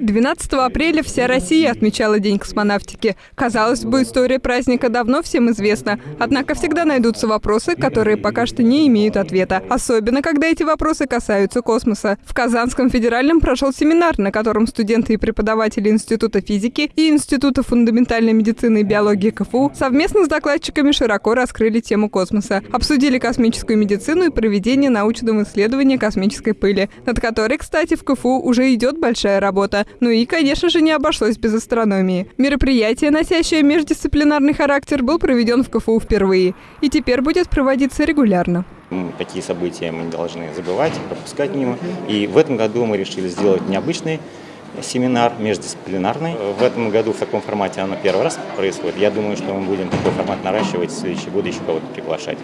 12 апреля вся Россия отмечала День космонавтики. Казалось бы, история праздника давно всем известна. Однако всегда найдутся вопросы, которые пока что не имеют ответа. Особенно, когда эти вопросы касаются космоса. В Казанском федеральном прошел семинар, на котором студенты и преподаватели Института физики и Института фундаментальной медицины и биологии КФУ совместно с докладчиками широко раскрыли тему космоса. Обсудили космическую медицину и проведение научного исследования космической пыли, над которой, кстати, в КФУ уже идет большая работа. Ну и, конечно же, не обошлось без астрономии. Мероприятие, носящее междисциплинарный характер, был проведен в КФУ впервые и теперь будет проводиться регулярно. Такие события мы не должны забывать, пропускать мимо. И в этом году мы решили сделать необычный семинар междисциплинарный. В этом году в таком формате оно первый раз происходит. Я думаю, что мы будем такой формат наращивать в следующие годы еще кого-то приглашать.